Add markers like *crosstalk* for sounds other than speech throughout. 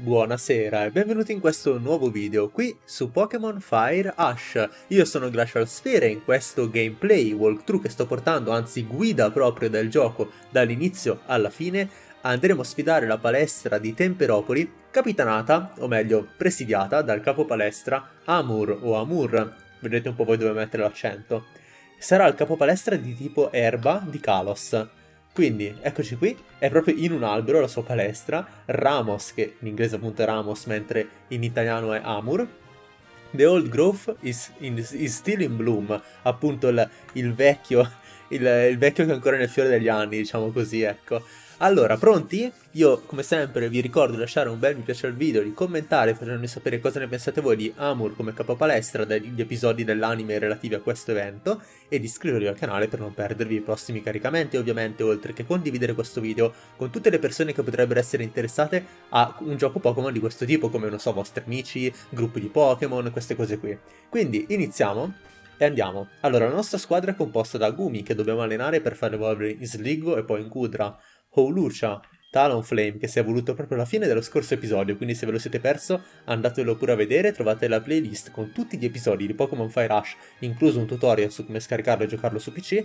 Buonasera e benvenuti in questo nuovo video qui su Pokémon Fire Ash. Io sono Glacial Sphere e in questo gameplay walkthrough che sto portando, anzi guida proprio del gioco dall'inizio alla fine, andremo a sfidare la palestra di Temperopoli, capitanata, o meglio presidiata, dal capo palestra Amur o Amur, vedrete un po' voi dove mettere l'accento. Sarà il capo palestra di tipo erba di Kalos. Quindi, eccoci qui, è proprio in un albero la sua palestra, Ramos, che in inglese appunto è Ramos, mentre in italiano è Amur. The old growth is, in, is still in bloom, appunto il, il vecchio, *laughs* il, il vecchio che è ancora nel fiore degli anni, diciamo così, ecco. Allora, pronti? Io, come sempre, vi ricordo di lasciare un bel mi piace al video, di commentare facendomi sapere cosa ne pensate voi di Amur come capopalestra degli episodi dell'anime relativi a questo evento e di iscrivervi al canale per non perdervi i prossimi caricamenti, ovviamente, oltre che condividere questo video con tutte le persone che potrebbero essere interessate a un gioco Pokémon di questo tipo, come, non so, vostri amici, gruppi di Pokémon, queste cose qui. Quindi, iniziamo e andiamo. Allora, la nostra squadra è composta da Gumi, che dobbiamo allenare per far evolvere in Sligo e poi in Kudra, Howlucha, Talonflame che si è evoluto proprio alla fine dello scorso episodio, quindi se ve lo siete perso andatelo pure a vedere, trovate la playlist con tutti gli episodi di Pokémon Fire Rush, incluso un tutorial su come scaricarlo e giocarlo su PC,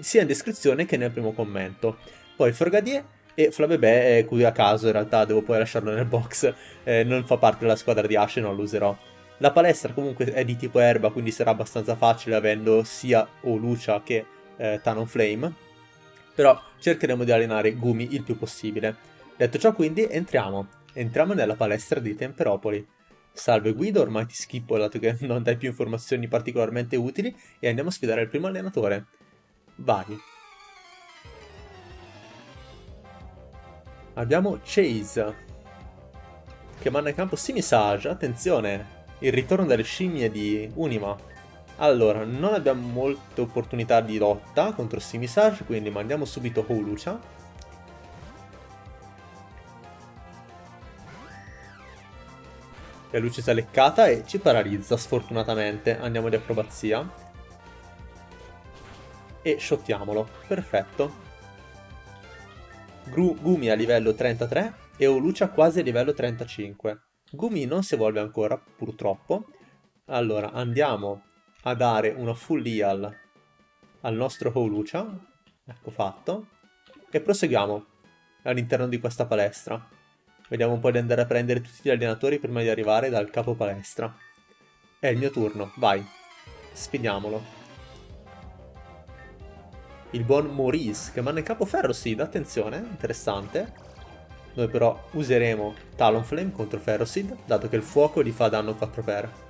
sia in descrizione che nel primo commento. Poi Frogadier e Flabébé è qui a caso, in realtà devo poi lasciarlo nel box, eh, non fa parte della squadra di Ash e non lo userò. La palestra comunque è di tipo erba, quindi sarà abbastanza facile avendo sia Olucia che eh, Talonflame, però cercheremo di allenare Gumi il più possibile. Detto ciò quindi entriamo, entriamo nella palestra di Temperopoli. Salve Guido, ormai ti schippo dato che non dai più informazioni particolarmente utili e andiamo a sfidare il primo allenatore. Vai. Abbiamo Chase, che manda in campo Simisage, attenzione, il ritorno delle scimmie di Unima. Allora, non abbiamo molte opportunità di lotta contro Simisage, quindi mandiamo subito Holucia. La luce si è leccata e ci paralizza, sfortunatamente. Andiamo di acrobazia. E shottiamolo. Perfetto. Gru Gumi a livello 33 e Holucia quasi a livello 35. Gumi non si evolve ancora, purtroppo. Allora, andiamo a dare una full heal al nostro Holucia. Ecco fatto. E proseguiamo all'interno di questa palestra. Vediamo un po' di andare a prendere tutti gli allenatori prima di arrivare dal capo palestra. È il mio turno, vai. Sfidiamolo. Il buon Maurice, che manda in capo Ferroseed, attenzione, interessante. Noi però useremo Talonflame contro Ferroseed, dato che il fuoco gli fa danno 4x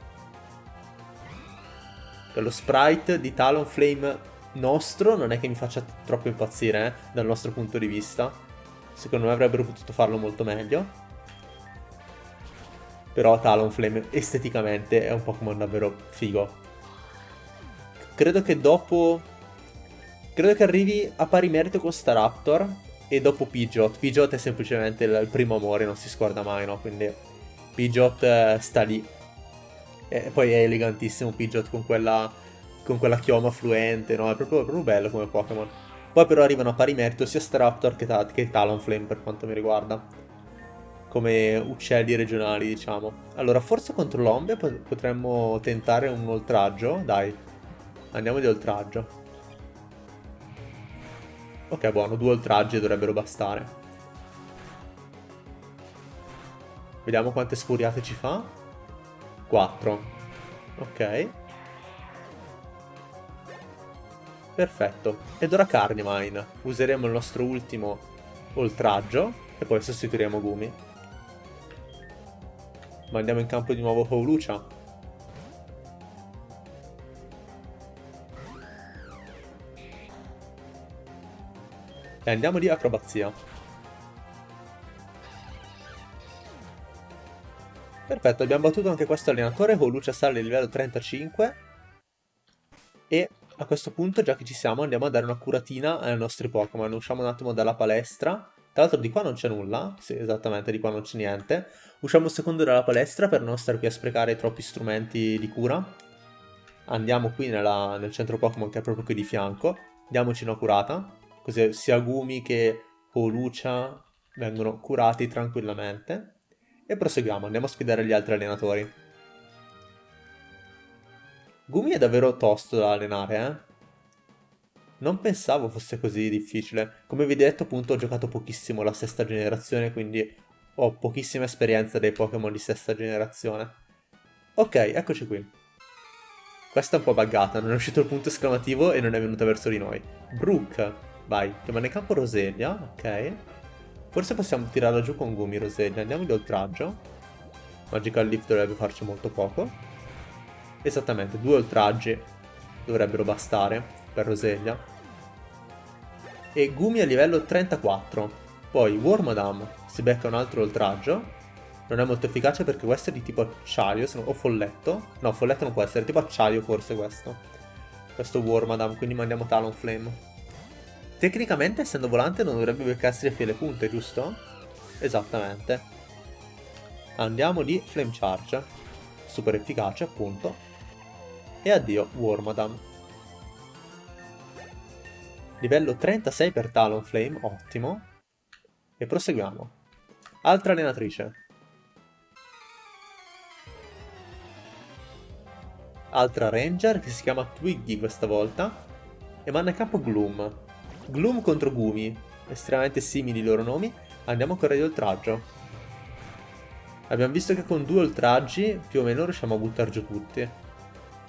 lo sprite di Talonflame nostro non è che mi faccia troppo impazzire, eh, dal nostro punto di vista. Secondo me avrebbero potuto farlo molto meglio. Però Talonflame esteticamente è un Pokémon davvero figo. Credo che dopo... Credo che arrivi a pari merito con Staraptor e dopo Pidgeot. Pidgeot è semplicemente il primo amore, non si scorda mai, no? Quindi Pidgeot eh, sta lì e poi è elegantissimo Pidgeot con quella, con quella chioma fluente, no? È proprio, proprio bello come Pokémon. Poi però arrivano a pari merito sia Staraptor che, che Talonflame per quanto mi riguarda. Come uccelli regionali, diciamo. Allora, forse contro l'Ombe potremmo tentare un oltraggio. Dai, andiamo di oltraggio. Ok, buono, due oltraggi dovrebbero bastare. Vediamo quante sfuriate ci fa. 4. Ok. Perfetto. Ed ora Carnivine. Useremo il nostro ultimo oltraggio e poi sostituiremo Gumi. Mandiamo in campo di nuovo Howlucha. E andiamo di acrobazia. Perfetto, abbiamo battuto anche questo allenatore con Lucia sale livello 35. E a questo punto, già che ci siamo, andiamo a dare una curatina ai nostri Pokémon. Usciamo un attimo dalla palestra. Tra l'altro di qua non c'è nulla, sì, esattamente, di qua non c'è niente. Usciamo un secondo dalla palestra per non stare qui a sprecare troppi strumenti di cura. Andiamo qui nella, nel centro Pokémon che è proprio qui di fianco. Diamoci una curata, così sia Gumi che Polucia vengono curati tranquillamente. E proseguiamo, andiamo a sfidare gli altri allenatori. Gumi è davvero tosto da allenare, eh? Non pensavo fosse così difficile. Come vi ho detto, appunto, ho giocato pochissimo la sesta generazione, quindi ho pochissima esperienza dei Pokémon di sesta generazione. Ok, eccoci qui. Questa è un po' buggata, non è uscito il punto esclamativo e non è venuta verso di noi. Brook, vai, chiamano in campo Roselia, ok. Forse possiamo tirarla giù con Gumi Roselia, andiamo di oltraggio. Magical Leaf dovrebbe farci molto poco. Esattamente, due oltraggi dovrebbero bastare per Roselia. E Gumi a livello 34. Poi Wormadam si becca un altro oltraggio. Non è molto efficace perché questo è di tipo acciaio, o folletto. No, folletto non può essere, tipo acciaio forse questo. Questo Wormadam, quindi mandiamo Talonflame. Tecnicamente, essendo volante, non dovrebbe beccarsi le file punte, giusto? Esattamente. Andiamo di Flame Charge. Super efficace, appunto. E addio, Wormadam. Livello 36 per Talonflame, ottimo. E proseguiamo. Altra allenatrice. Altra ranger che si chiama Twiggy questa volta. E manda a capo Gloom. Gloom contro Gumi. Estremamente simili i loro nomi. Andiamo ancora di oltraggio. Abbiamo visto che con due oltraggi più o meno riusciamo a buttare giù tutti.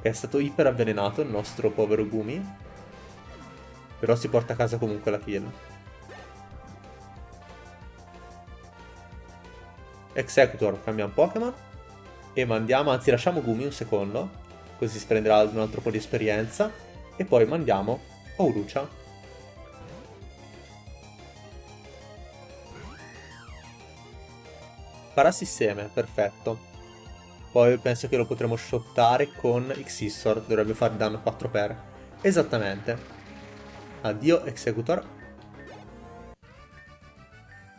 È stato iper avvelenato il nostro povero Gumi. Però si porta a casa comunque la kill. Executor, cambiamo Pokémon. E mandiamo, anzi lasciamo Gumi un secondo. Così si prenderà un altro po' di esperienza. E poi mandiamo Ourucha. Parasisteme, perfetto. Poi penso che lo potremo shottare con Xissor, dovrebbe fare danno 4 per. Esattamente. Addio Executor.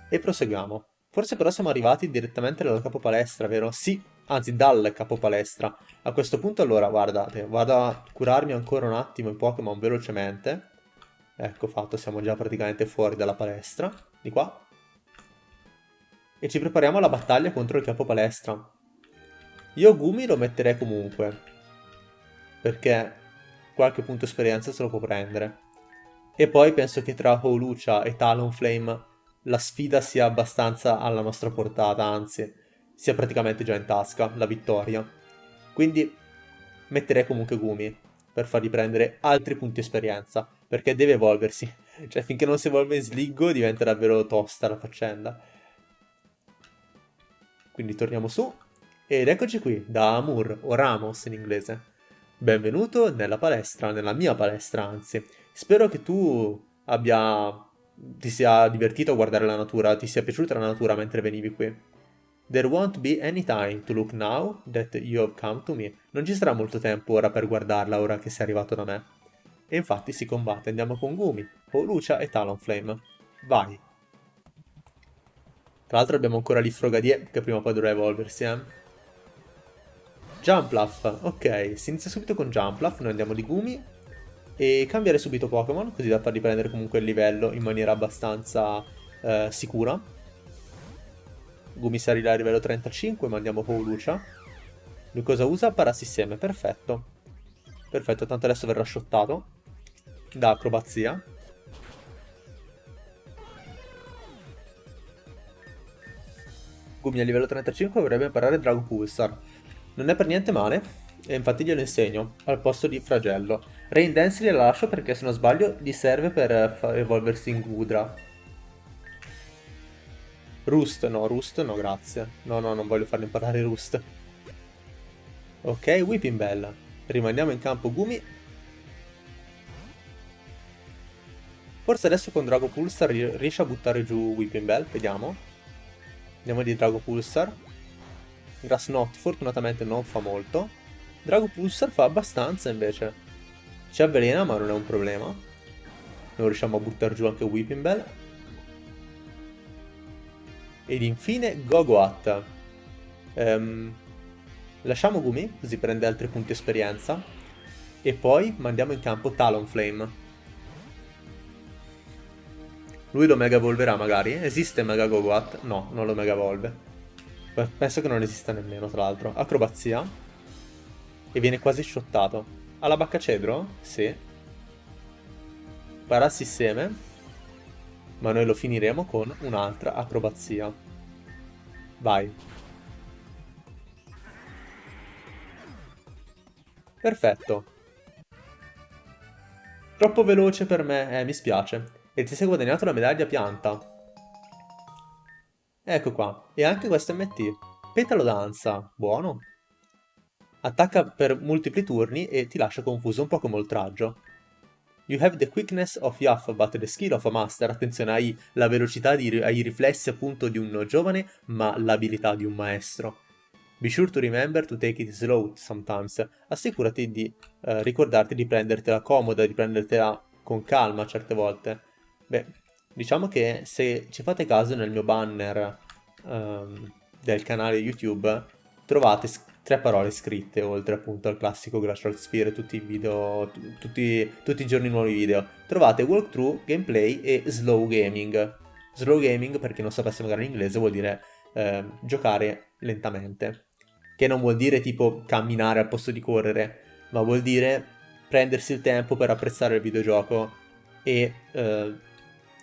E proseguiamo. Forse però siamo arrivati direttamente dal capo palestra, vero? Sì, anzi dal capo palestra. A questo punto allora, guardate, vado a curarmi ancora un attimo i Pokémon velocemente. Ecco fatto, siamo già praticamente fuori dalla palestra. Di qua. E ci prepariamo alla battaglia contro il capo palestra. Io Gumi lo metterei comunque. Perché qualche punto esperienza se lo può prendere. E poi penso che tra Holucia e Talonflame la sfida sia abbastanza alla nostra portata, anzi, sia praticamente già in tasca, la vittoria. Quindi metterei comunque Gumi per fargli prendere altri punti esperienza, perché deve evolversi. *laughs* Cioè, finché non si evolve in Sliggo diventa davvero tosta la faccenda. Quindi torniamo su. Ed eccoci qui, da Amur, o Ramos in inglese. Benvenuto nella palestra, nella mia palestra anzi. Spero che tu abbia... ti sia divertito a guardare la natura, ti sia piaciuta la natura mentre venivi qui. There won't be any time to look now that you have come to me. Non ci sarà molto tempo ora per guardarla ora che sei arrivato da me. E infatti si combatte, andiamo con Gumi, Lucia e Talonflame. Vai! Tra l'altro abbiamo ancora lì Frogadier, che prima o poi dovrà evolversi, eh. Jumpluff, ok, si inizia subito con Jumpluff, noi andiamo di Gumi e cambiare subito Pokémon, così da farli prendere comunque il livello in maniera abbastanza eh, sicura. Gumisarila a livello 35, mandiamo Paulucia. Lui cosa usa? Parasisteme, perfetto. Perfetto, tanto adesso verrà shottato da acrobazia. Gumi a livello 35 dovrebbe imparare Drago Pulsar. Non è per niente male, e infatti glielo insegno, al posto di Fragello. Rain Dance gliela lascio perché se non sbaglio gli serve per evolversi in Gudra. Rust, no, Rust no, grazie. No, no, non voglio farli imparare Rust. Ok, Whipping Bell. Rimaniamo in campo Gumi. Forse adesso con Drago Pulsar riesce a buttare giù Whipping Bell, vediamo. Andiamo di Drago Pulsar. Grass Knot fortunatamente non fa molto. Drago Pulsar fa abbastanza invece. Ci avvelena ma non è un problema. Non riusciamo a buttare giù anche Whipping Bell. Ed infine Gogoat. Um, lasciamo Gumi, così prende altri punti esperienza. E poi mandiamo in campo Talonflame. Lui lo mega evolverà magari? Esiste Mega Gogoat? No, non lo mega evolve. Penso che non esista nemmeno, tra l'altro. Acrobazia. E viene quasi shottato. Alla bacca cedro? Sì. Parassi seme. Ma noi lo finiremo con un'altra acrobazia. Vai. Perfetto. Troppo veloce per me, eh, mi spiace. E ti sei guadagnato la medaglia pianta. Ecco qua. E anche questo MT. Petalo danza. Buono. Attacca per multipli turni e ti lascia confuso un po' come oltraggio. You have the quickness of Yaff but the skill of a master. Attenzione, hai la velocità, di, hai i riflessi appunto di un giovane, ma l'abilità di un maestro. Be sure to remember to take it slow sometimes. Assicurati di eh, ricordarti di prendertela comoda, di prendertela con calma certe volte. Beh, diciamo che se ci fate caso nel mio banner um, del canale YouTube trovate tre parole scritte oltre appunto al classico Glacial Sphere, tutti i video, tutti, tutti i giorni nuovi video. Trovate walkthrough, gameplay e slow gaming. Slow gaming, per chi non sapesse magari in inglese, vuol dire eh, giocare lentamente che non vuol dire tipo camminare al posto di correre, ma vuol dire prendersi il tempo per apprezzare il videogioco e eh,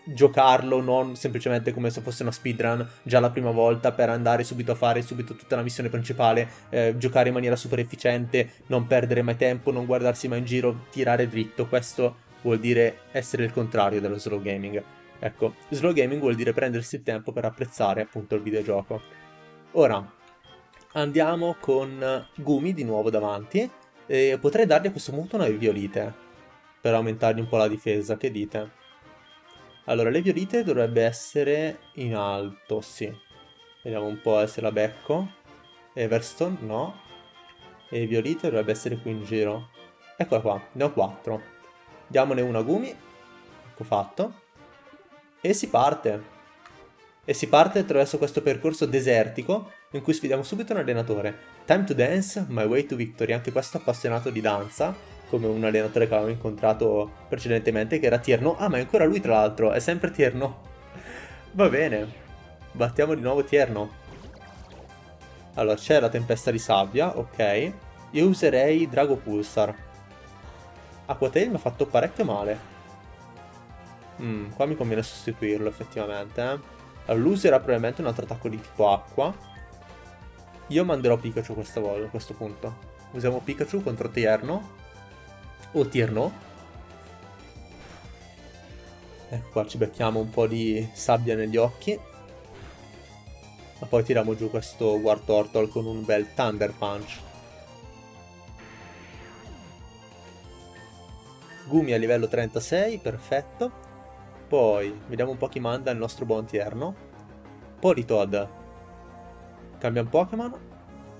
giocarlo non semplicemente come se fosse una speedrun già la prima volta per andare subito a fare subito tutta la missione principale, eh, giocare in maniera super efficiente, non perdere mai tempo, non guardarsi mai in giro, tirare dritto, questo vuol dire essere il contrario dello slow gaming. Ecco, slow gaming vuol dire prendersi il tempo per apprezzare appunto il videogioco. Ora, andiamo con Gumi di nuovo davanti e potrei dargli a questo punto una violite per aumentargli un po' la difesa, che dite? Allora, le violite dovrebbe essere in alto, sì. Vediamo un po' se la becco. Everstone, no. E violite dovrebbe essere qui in giro. Eccola qua, ne ho 4. Diamone una Gumi. Ecco fatto. E si parte. E si parte attraverso questo percorso desertico in cui sfidiamo subito un allenatore. Time to dance, my way to victory, anche questo appassionato di danza, come un allenatore che avevamo incontrato precedentemente, che era Tierno. Ah, ma è ancora lui tra l'altro, è sempre Tierno. Va bene, battiamo di nuovo Tierno. Allora, c'è la tempesta di sabbia, ok. Io userei Drago Pulsar. Aquatail mi ha fatto parecchio male. Mm, qua mi conviene sostituirlo effettivamente, eh. Allora, userà probabilmente un altro attacco di tipo acqua. Io manderò Pikachu questa volta, a questo punto. Usiamo Pikachu contro Tierno. O Tierno. Ecco qua, ci becchiamo un po' di sabbia negli occhi. Ma poi tiriamo giù questo War Turtle con un bel Thunder Punch. Gumi a livello 36, perfetto. Poi, vediamo un po' chi manda il nostro buon Tierno. Politoad. Cambia un Pokémon.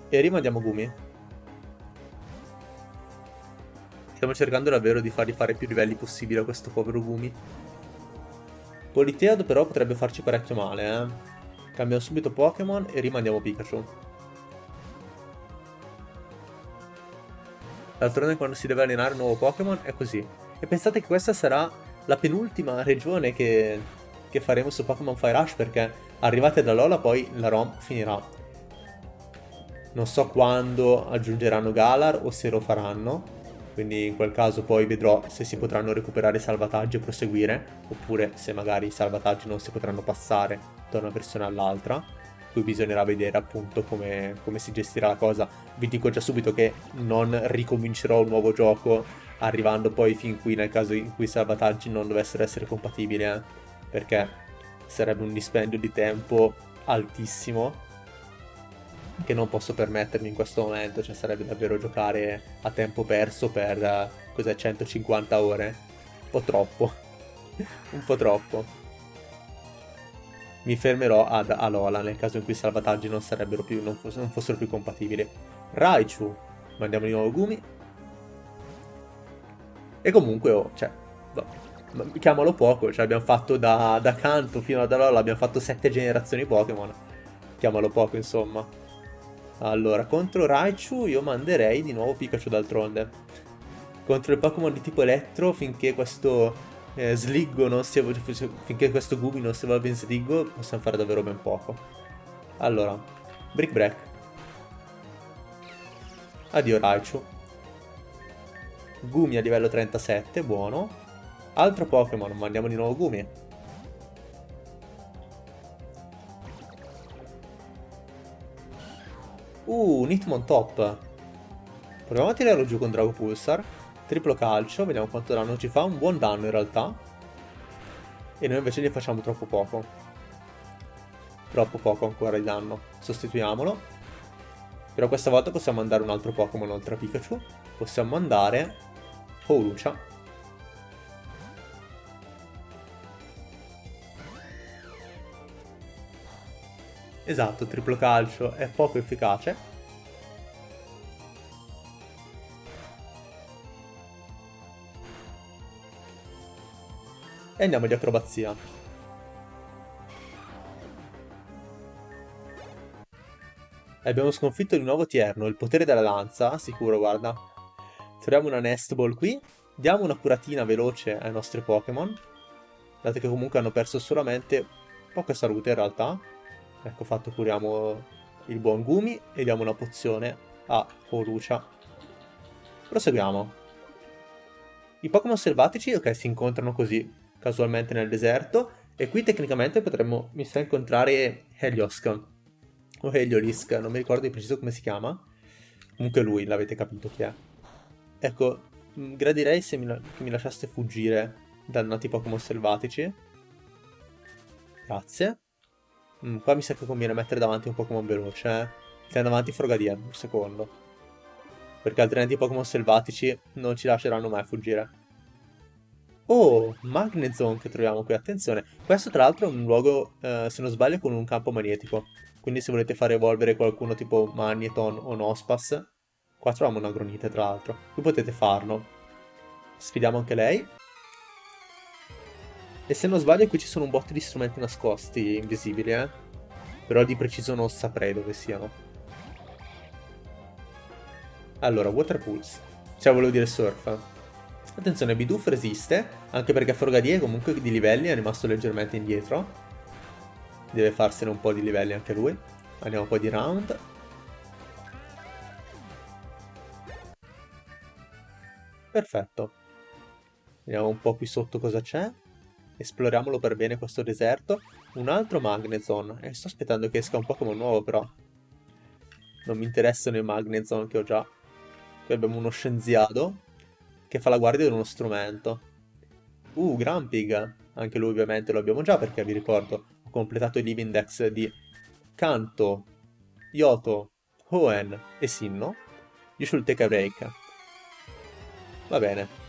E rimandiamo Gumi. Stiamo cercando davvero di fargli fare più livelli possibile a questo povero Gumi. Politead però potrebbe farci parecchio male, eh. Cambiamo subito Pokémon e rimandiamo Pikachu. D'altronde quando si deve allenare un nuovo Pokémon è così. E pensate che questa sarà la penultima regione che, che faremo su Pokémon Fire Rush perché arrivate da Lola poi la ROM finirà. Non so quando aggiungeranno Galar o se lo faranno, quindi in quel caso poi vedrò se si potranno recuperare salvataggi e proseguire, oppure se magari i salvataggi non si potranno passare da una versione all'altra, qui bisognerà vedere appunto come, come si gestirà la cosa. Vi dico già subito che non ricomincerò un nuovo gioco arrivando poi fin qui nel caso in cui i salvataggi non dovessero essere compatibili, eh? perché sarebbe un dispendio di tempo altissimo che non posso permettermi in questo momento, cioè sarebbe davvero giocare a tempo perso per, cos'è, 150 ore? Un po' troppo, *laughs* un po' troppo. Mi fermerò ad Alola nel caso in cui i salvataggi non, più, non, foss non fossero più compatibili. Raichu, mandiamo di nuovo Gumi, e comunque, oh, cioè, no, chiamalo poco, cioè abbiamo fatto da, da Kanto fino ad allora, abbiamo fatto sette generazioni Pokémon. Chiamalo poco, insomma. Allora, contro Raichu io manderei di nuovo Pikachu d'altronde. Contro il Pokémon di tipo Elettro, finché questo eh, Sliggo non si finché questo Gubi non si evolve in Sliggo, possiamo fare davvero ben poco. Allora, Brick Break. Addio Raichu. Gumi a livello 37, buono. Altro Pokémon, mandiamo di nuovo Gumi. Uh, Nitmon top. Proviamo a tirarlo giù con Drago Pulsar. Triplo calcio, vediamo quanto danno ci fa. Un buon danno in realtà. E noi invece gli facciamo troppo poco. Troppo poco ancora di danno. Sostituiamolo. Però questa volta possiamo mandare un altro Pokémon oltre a Pikachu. Possiamo mandare Holucia. Esatto, triplo calcio è poco efficace. E andiamo di acrobazia. abbiamo sconfitto di nuovo Tierno, il potere della lanza, sicuro, guarda. Troviamo una Nest Ball qui, diamo una curatina veloce ai nostri Pokémon, dato che comunque hanno perso solamente poca salute in realtà. Ecco fatto curiamo il buon Gumi e diamo una pozione a Holucia. Proseguiamo. I Pokémon selvatici, ok, si incontrano così casualmente nel deserto. E qui tecnicamente potremmo, mi sa, incontrare Heliosk. O Heliolisk, non mi ricordo di preciso come si chiama. Comunque lui, l'avete capito chi è. Ecco, mm, gradirei se mi, mi lasciaste fuggire dannati Pokémon selvatici. Grazie. Mm, qua mi sa che conviene mettere davanti un Pokémon veloce, eh. Tieni davanti Frogadier, un secondo. Perché altrimenti i Pokémon selvatici non ci lasceranno mai fuggire. Oh, Magnezone che troviamo qui, attenzione. Questo tra l'altro è un luogo, eh, se non sbaglio, con un campo magnetico. Quindi se volete far evolvere qualcuno tipo Magneton o Nospas, qua troviamo una Gronite tra l'altro. Qui potete farlo. Sfidiamo anche lei. E se non sbaglio qui ci sono un botto di strumenti nascosti, invisibili, eh. Però di preciso non saprei dove siano. Allora, Water Pulse. Cioè, volevo dire Surf. Attenzione, Bidoof resiste, anche perché Frogadier comunque di livelli è rimasto leggermente indietro. Deve farsene un po' di livelli anche lui. Andiamo un po' di round. Perfetto. Vediamo un po' qui sotto cosa c'è. Esploriamolo per bene questo deserto. Un altro Magnezone. E sto aspettando che esca un Pokémon nuovo però. Non mi interessano i Magnezone che ho già. Qui abbiamo uno scienziato che fa la guardia di uno strumento. Uh, Grumpig. Anche lui ovviamente lo abbiamo già perché vi ricordo ho completato il Live Index di Kanto, Yoto, Hoenn e Sinno. You should take a break. Va bene.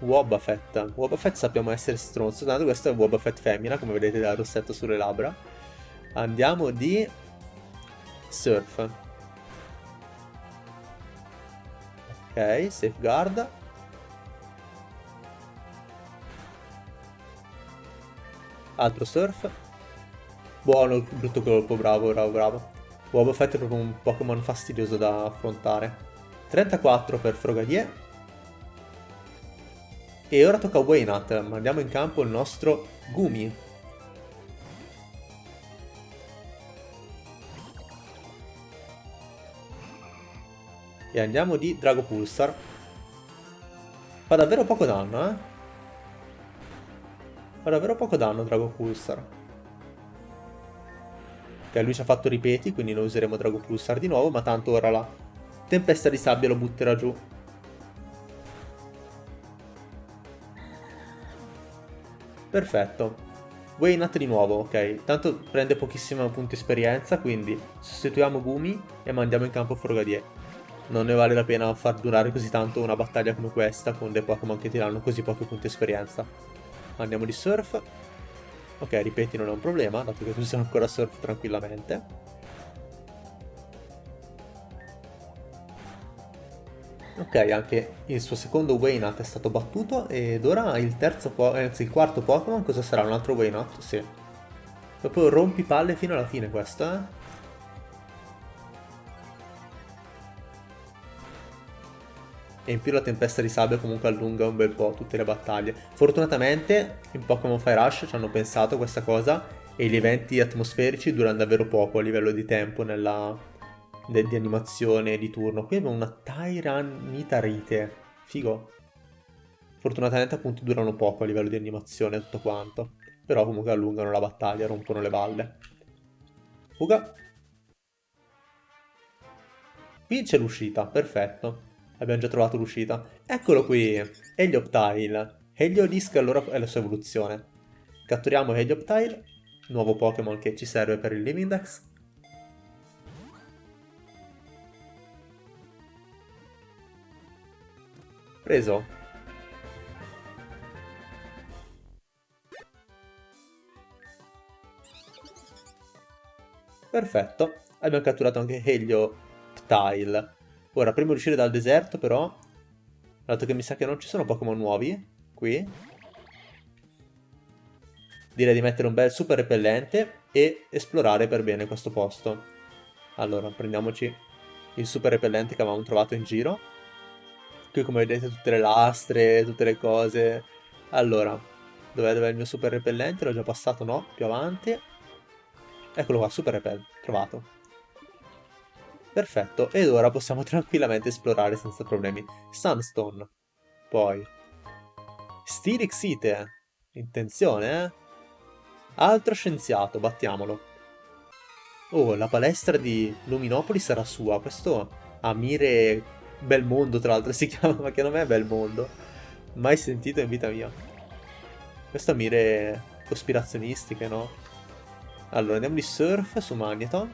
Wobbuffet. Wobbuffet sappiamo essere stronzo, tanto questo è Wobbuffet femmina, come vedete dal rossetto sulle labbra. Andiamo di Surf. Ok, safeguard. Altro surf. Buono brutto colpo, bravo, bravo, bravo. Fett è proprio un Pokémon fastidioso da affrontare. 34 per Frogadier. E ora tocca a Waynat. Mandiamo in campo il nostro Gumi. E andiamo di Drago Pulsar. Fa davvero poco danno, eh? Fa davvero poco danno Drago Pulsar. Ok, lui ci ha fatto ripeti, quindi noi useremo Drago Pulsar di nuovo, ma tanto ora la tempesta di sabbia lo butterà giù. Perfetto. Waynat di nuovo, ok. Tanto prende pochissimi punti esperienza, quindi sostituiamo Gumi e mandiamo in campo Frogadier non ne vale la pena far durare così tanto una battaglia come questa con dei Pokémon che ti danno così pochi punti esperienza. Andiamo di Surf. Ok, ripeti, non è un problema, dato che tu sei ancora Surf tranquillamente. Ok, anche il suo secondo Waynut è stato battuto ed ora il terzo, anzi il quarto Pokémon cosa sarà? Un altro Waynut? Sì. Proprio rompi palle fino alla fine questo, eh? e in più la tempesta di sabbia comunque allunga un bel po' tutte le battaglie. Fortunatamente in Pokémon Fire Rush ci hanno pensato questa cosa e gli eventi atmosferici durano davvero poco a livello di tempo nella, de, di animazione di turno. Qui abbiamo una Tyranitarite, figo. Fortunatamente appunto durano poco a livello di animazione tutto quanto, però comunque allungano la battaglia, rompono le balle. Fuga. Qui c'è l'uscita, perfetto. Abbiamo già trovato l'uscita. Eccolo qui, Helioptile. Heliodisc allora è la sua evoluzione. Catturiamo Helioptile, nuovo Pokémon che ci serve per il Livindex. Preso. Perfetto, abbiamo catturato anche Helioptile. Ora, prima di uscire dal deserto però, dato che mi sa che non ci sono Pokémon nuovi, qui. Direi di mettere un bel super repellente e esplorare per bene questo posto. Allora, prendiamoci il super repellente che avevamo trovato in giro. Qui come vedete tutte le lastre, tutte le cose. Allora, dov'è dov il mio super repellente? L'ho già passato, no? Più avanti. Eccolo qua, super repellente, trovato. Perfetto, ed ora possiamo *laughs* tranquillamente esplorare senza problemi. Sunstone. Poi, Stirixite. Intenzione, eh? Altro scienziato, battiamolo. Oh, la palestra di Luminopoli sarà sua. Questo Amire Belmondo, tra l'altro, *laughs* si chiama, ma che nome è Belmondo? Mai sentito in vita mia. Questo Amire cospirazionistiche, no? Allora, andiamo di surf su Magneton.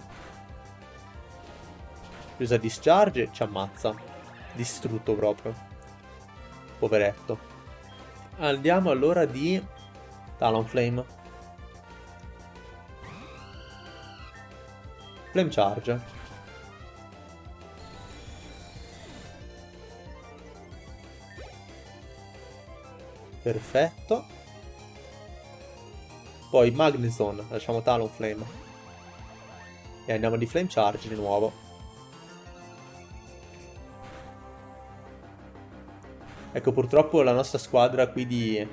Usa discharge e ci ammazza. Distrutto proprio. Poveretto. Andiamo allora di Talonflame. Flame Charge. Perfetto. Poi Magnezone, lasciamo Talonflame. E andiamo di Flame Charge di nuovo. Ecco, purtroppo la nostra squadra qui di,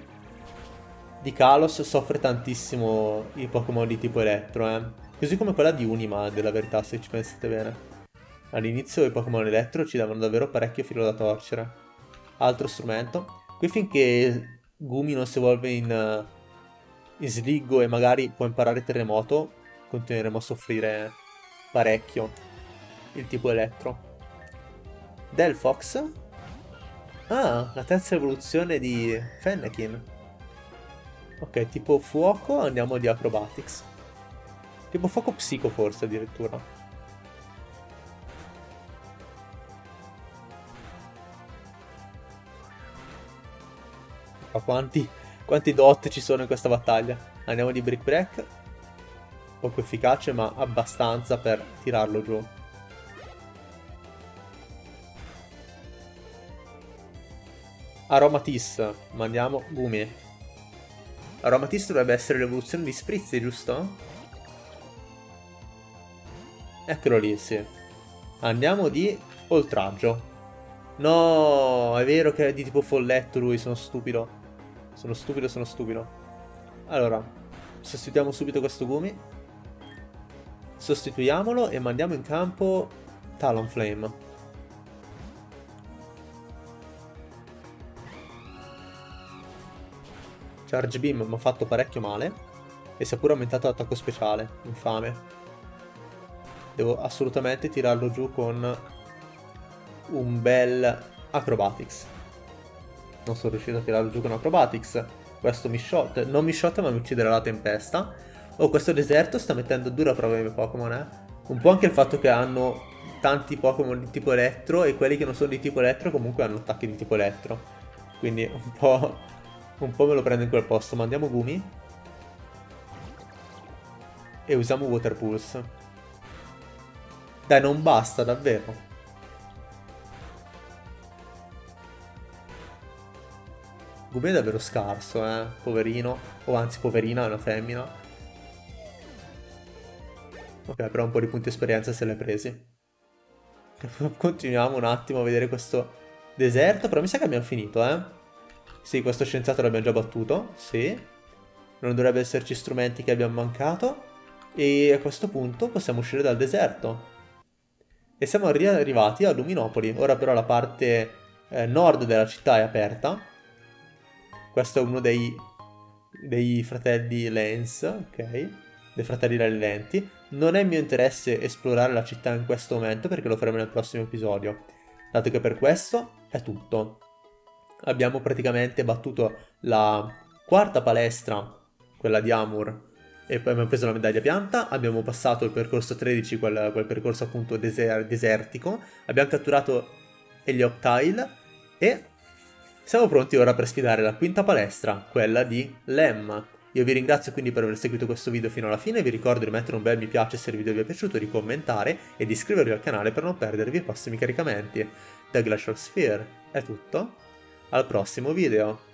di Kalos soffre tantissimo i Pokémon di tipo elettro, eh. Così come quella di Unima, della verità, se ci pensate bene. All'inizio i Pokémon elettro ci davano davvero parecchio filo da torcere. Altro strumento. Qui finché Gumi non si evolve in, in Sliggo e magari può imparare Terremoto, continueremo a soffrire parecchio il tipo elettro. Delphox Ah, la terza evoluzione di Fennekin. Ok, tipo fuoco andiamo di Acrobatics. Tipo fuoco psico forse addirittura. Ma quanti, quanti dot ci sono in questa battaglia? Andiamo di Brick Break. Poco efficace ma abbastanza per tirarlo giù. Aromatis. Mandiamo Gumi. Aromatis dovrebbe essere l'evoluzione di Spritz, giusto? Eccolo lì, sì. Andiamo di oltraggio. No, è vero che è di tipo folletto lui, sono stupido. Sono stupido, sono stupido. Allora, sostituiamo subito questo Gumi. Sostituiamolo e mandiamo in campo Talonflame. Charge Beam mi ha fatto parecchio male e si è pure aumentato l'attacco speciale, infame. Devo assolutamente tirarlo giù con un bel Acrobatics. Non sono riuscito a tirarlo giù con Acrobatics. Questo mi shot, non mi shot ma mi ucciderà la tempesta. Oh, questo deserto sta mettendo dura prova ai miei Pokémon, eh. Un po' anche il fatto che hanno tanti Pokémon di tipo elettro e quelli che non sono di tipo elettro comunque hanno attacchi di tipo elettro. Quindi un po' Un po' me lo prendo in quel posto. Mandiamo Gumi. E usiamo Water Pulse. Dai, non basta, davvero. Gumi è davvero scarso, eh. Poverino. O anzi, poverina, è una femmina. Ok, però un po' di punti esperienza se l'hai presi. *laughs* Continuiamo un attimo a vedere questo deserto, però mi sa che abbiamo finito, eh. Sì, questo scienziato l'abbiamo già battuto, sì. non dovrebbe esserci strumenti che abbiamo mancato e a questo punto possiamo uscire dal deserto. E siamo arrivati a Luminopoli, ora però la parte eh, nord della città è aperta. Questo è uno dei, dei fratelli Lens, ok? Dei fratelli Lenti. Non è mio interesse esplorare la città in questo momento perché lo faremo nel prossimo episodio. Dato che per questo è tutto. Abbiamo praticamente battuto la quarta palestra, quella di Amur, e poi abbiamo preso la medaglia pianta, abbiamo passato il percorso 13, quel, quel percorso appunto deser desertico, abbiamo catturato Helioptile e siamo pronti ora per sfidare la quinta palestra, quella di Lem. Io vi ringrazio quindi per aver seguito questo video fino alla fine, vi ricordo di mettere un bel mi piace se il video vi è piaciuto, di commentare e di iscrivervi al canale per non perdervi i prossimi caricamenti. Da Glacial Sphere è tutto, al prossimo video!